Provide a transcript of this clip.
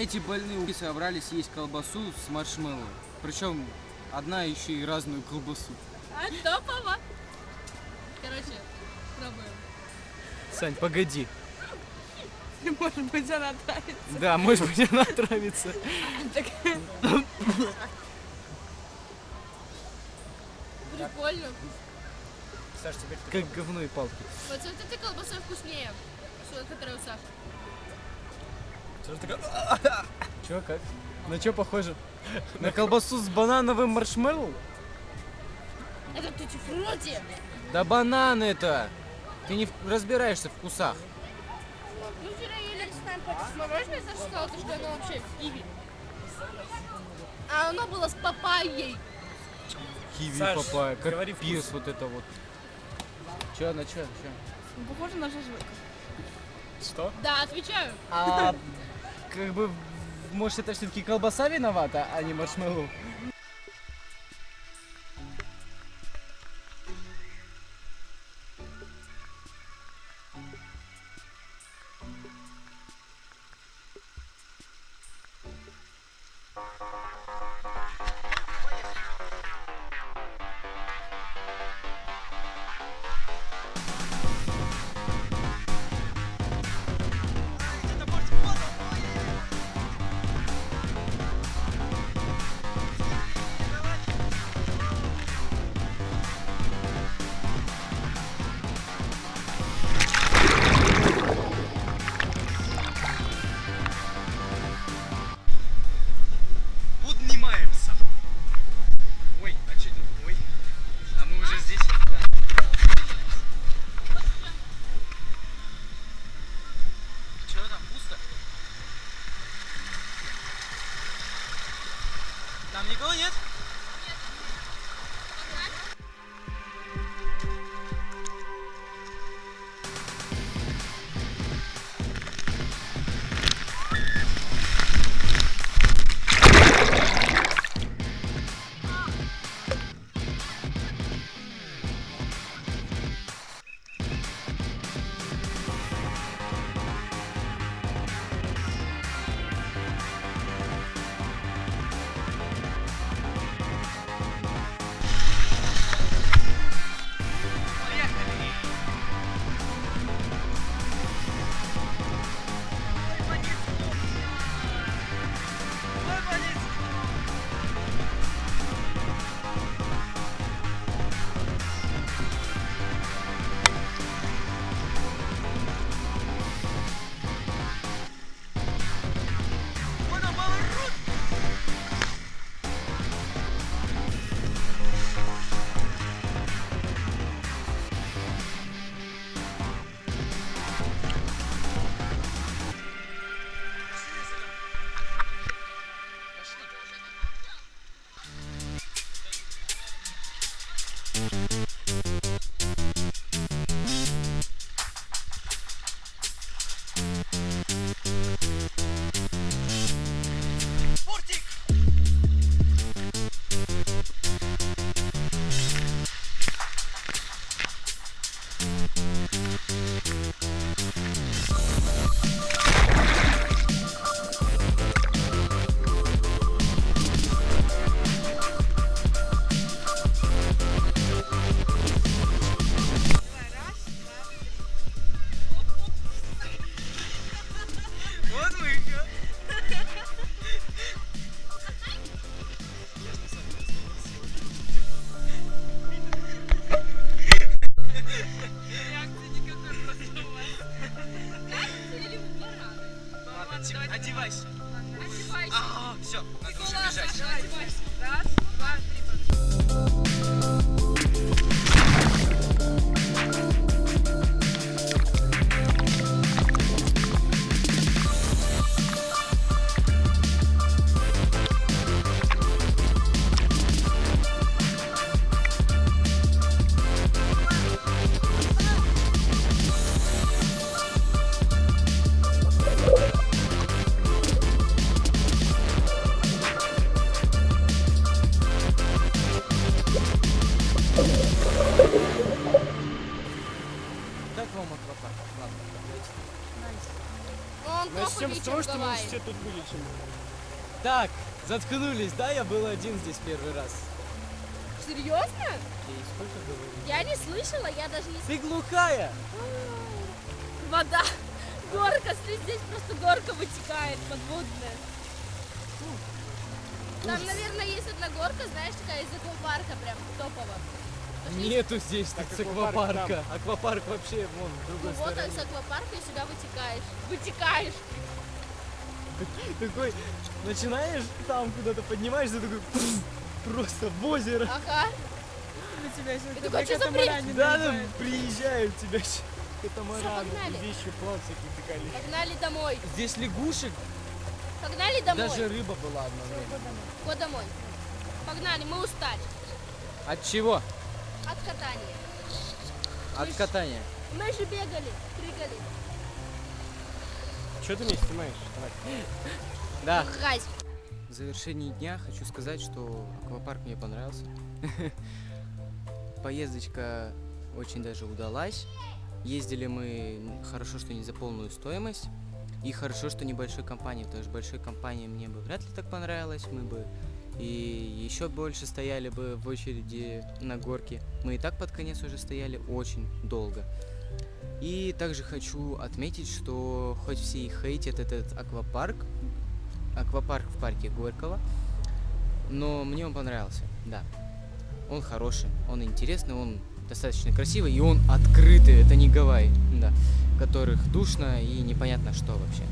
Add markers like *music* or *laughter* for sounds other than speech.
эти больные уки собрались есть колбасу с маршмеллоу. Причем одна еще и разную колбасу. А топово. Короче, пробуем. Сань, погоди. *laughs* Может быть, она травится. Да, может быть, она отравится. Прикольно. Саш, теперь Как говно и палки. Вот вот этой колбасой вкуснее, что- которая у Саши. Саша такая... Че, как? На что похоже? На колбасу с банановым маршмеллоу? Это тутти-фрути. Да банан это! Ты не разбираешься в вкусах. Мы вчера ели с нами с мороженое, Саша сказала, что оно вообще в киви. А оно было с папайей. Киви, Саш, папайя, как пирс вот это вот. Че, на че, че? Похоже на шашлык. Что? Да, отвечаю. А как бы, может, это все-таки колбаса виновата, а не маршмеллоу? Там никого нет? Ладно, одевайся. А, все, надо уже бежать. Раз, два, три. Как вам аквапарк? Ладно, давайте. Начнем с того, что мы все тут были, чем Так, заткнулись, да? Я был один здесь первый раз. Серьезно? И сколько говорю? Я не слышала, я даже не... Ты глухая! Вода. Горка, смотри, здесь просто горка вытекает подводная. Там, наверное, есть одна горка, знаешь, такая из аквапарка прям топово. Нету здесь Так, тут аквапарка. Аквапарк вообще вон в Ну другой вот, стороне. с аквапарка и сюда вытекаешь. Вытекаешь. Такой, начинаешь там куда-то поднимаешься, такой просто в озеро. Ага. И такой, что за бред? Да, да, приезжают тебя катамараны. погнали. вещи плавцы какие-то Погнали домой. Здесь лягушек, Погнали домой. даже рыба была одно время. Го домой. Погнали, мы устали. От чего? От катания. От катания. Мы же бегали, прыгали. Что ты меня снимаешь? *laughs* Да. Грязь. В завершении дня хочу сказать, что аквапарк мне понравился. *laughs* Поездочка очень даже удалась. Ездили мы хорошо, что не за полную стоимость. И хорошо, что небольшой компании, потому что большой компании мне бы вряд ли так понравилось. Мы бы и еще больше стояли бы в очереди на горке. Мы и так под конец уже стояли очень долго. И также хочу отметить, что хоть все и хейтят этот аквапарк, аквапарк в парке Горького, но мне он понравился, да. Он хороший, он интересный, он достаточно красивый, и он открытый, это не Гавайи, да, в которых душно и непонятно что вообще.